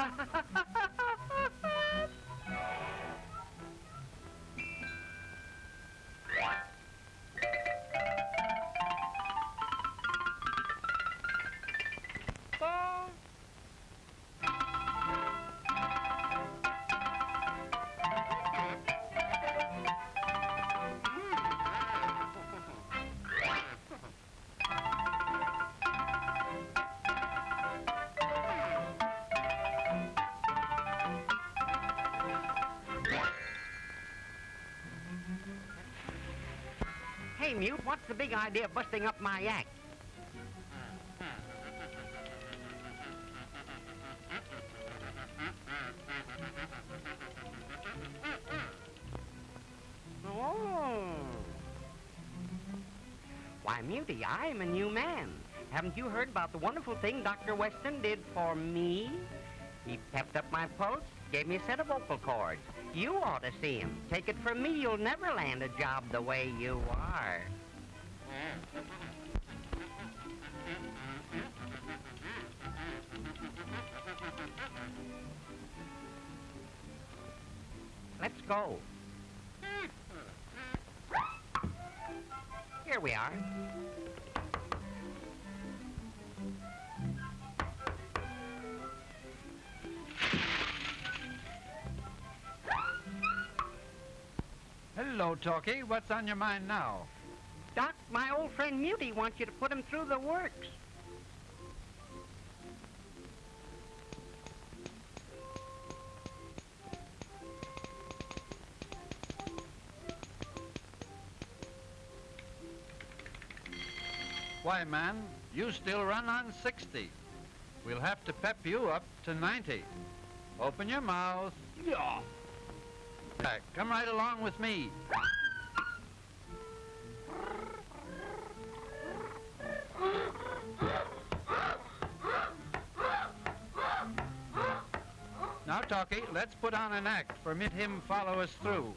ha ha ha ha Hey, Mute, what's the big idea of busting up my act? Oh. Why, Muty, I'm a new man. Haven't you heard about the wonderful thing Dr. Weston did for me? He pepped up my pulse, gave me a set of vocal cords. You ought to see him. Take it from me, you'll never land a job the way you are. Let's go. Here we are. Talkie. What's on your mind now? Doc, my old friend Muty wants you to put him through the works. Why, man, you still run on 60. We'll have to pep you up to 90. Open your mouth. Yeah. Come right along with me. Now, Talkie, let's put on an act for him follow us through.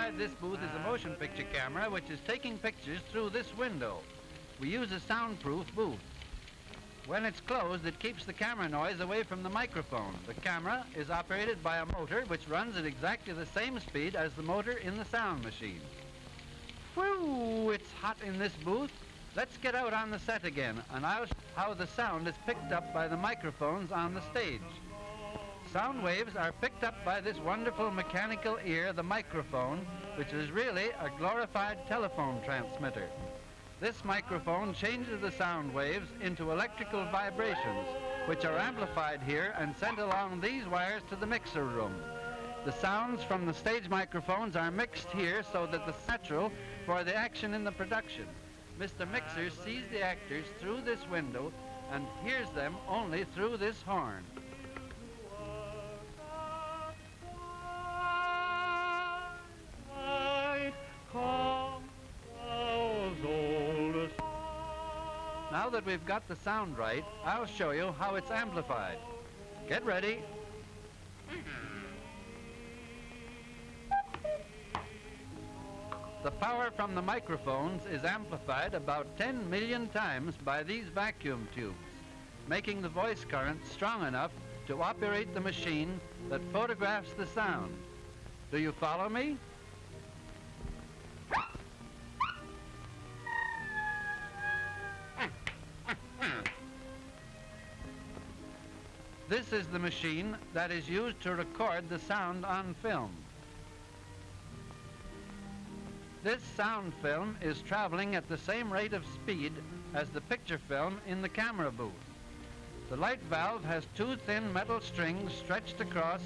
Inside this booth is a motion picture camera which is taking pictures through this window. We use a soundproof booth. When it's closed, it keeps the camera noise away from the microphone. The camera is operated by a motor which runs at exactly the same speed as the motor in the sound machine. Whew, it's hot in this booth. Let's get out on the set again, and I'll show how the sound is picked up by the microphones on the stage. Sound waves are picked up by this wonderful mechanical ear, the microphone, which is really a glorified telephone transmitter. This microphone changes the sound waves into electrical vibrations, which are amplified here and sent along these wires to the mixer room. The sounds from the stage microphones are mixed here so that the natural for the action in the production. Mr. Mixer sees the actors through this window and hears them only through this horn. That we've got the sound right, I'll show you how it's amplified. Get ready. The power from the microphones is amplified about 10 million times by these vacuum tubes, making the voice current strong enough to operate the machine that photographs the sound. Do you follow me? This is the machine that is used to record the sound on film. This sound film is traveling at the same rate of speed as the picture film in the camera booth. The light valve has two thin metal strings stretched across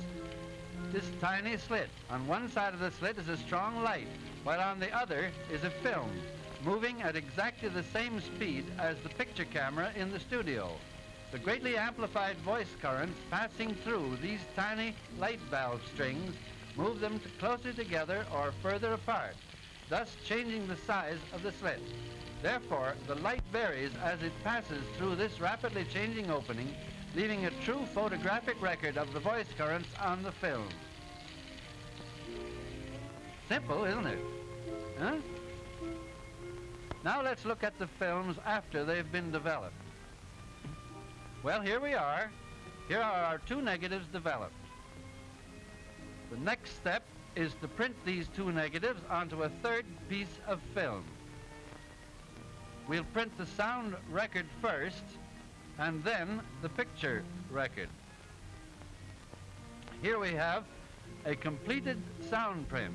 this tiny slit. On one side of the slit is a strong light, while on the other is a film, moving at exactly the same speed as the picture camera in the studio. The greatly amplified voice currents passing through these tiny light valve strings move them to closer together or further apart, thus changing the size of the slit. Therefore, the light varies as it passes through this rapidly changing opening, leaving a true photographic record of the voice currents on the film. Simple, isn't it? Huh? Now let's look at the films after they've been developed. Well, here we are. Here are our two negatives developed. The next step is to print these two negatives onto a third piece of film. We'll print the sound record first and then the picture record. Here we have a completed sound print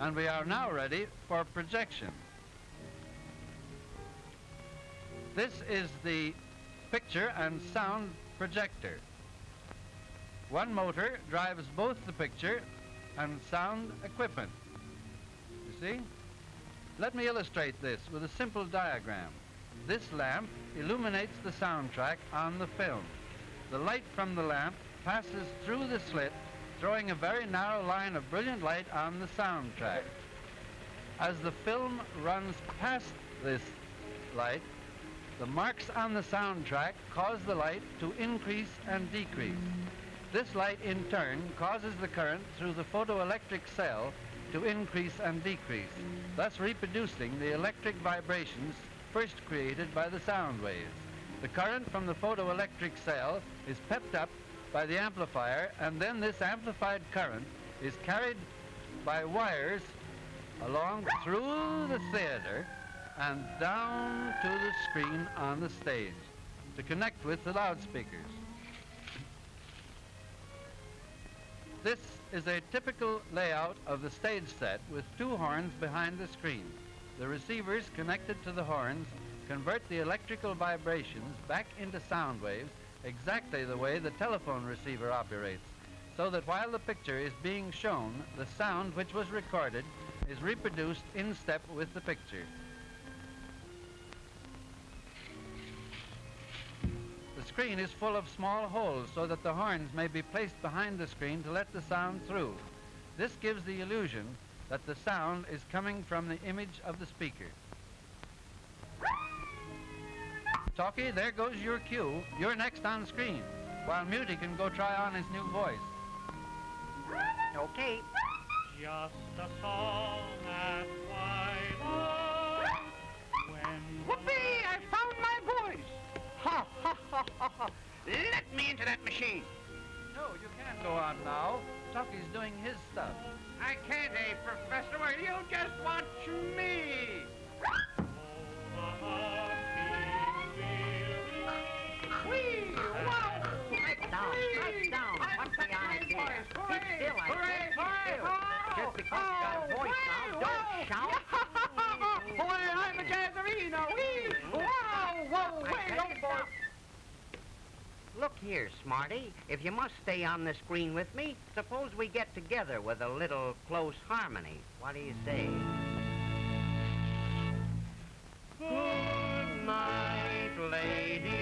and we are now ready for projection. This is the picture and sound projector. One motor drives both the picture and sound equipment. You see? Let me illustrate this with a simple diagram. This lamp illuminates the soundtrack on the film. The light from the lamp passes through the slit, throwing a very narrow line of brilliant light on the soundtrack. As the film runs past this light, the marks on the soundtrack cause the light to increase and decrease. This light, in turn, causes the current through the photoelectric cell to increase and decrease, thus reproducing the electric vibrations first created by the sound waves. The current from the photoelectric cell is pepped up by the amplifier, and then this amplified current is carried by wires along through the theater and down to the screen on the stage to connect with the loudspeakers. This is a typical layout of the stage set with two horns behind the screen. The receivers connected to the horns convert the electrical vibrations back into sound waves exactly the way the telephone receiver operates, so that while the picture is being shown, the sound which was recorded is reproduced in step with the picture. Screen is full of small holes so that the horns may be placed behind the screen to let the sound through. This gives the illusion that the sound is coming from the image of the speaker. Talkie, there goes your cue. You're next on screen, while Muty can go try on his new voice. Okay. Just a song at twilight when Whoopee! Let me into that machine! No, you can't go on now. Talkie's doing his stuff. I can't, eh, Professor? Well, you just watch me! the heart Whee! Wow! Strike down, strike down. What's the idea? Keep still, I Hooray, said. Keep hooray, still. hooray! Just because you got a voice now, don't shout. Boy, I'm a jazzerino! Whee! Wow! Whoa! I Wait, tell don't you boy! stop. Look here, Smarty. If you must stay on the screen with me, suppose we get together with a little close harmony. What do you say? Good night, lady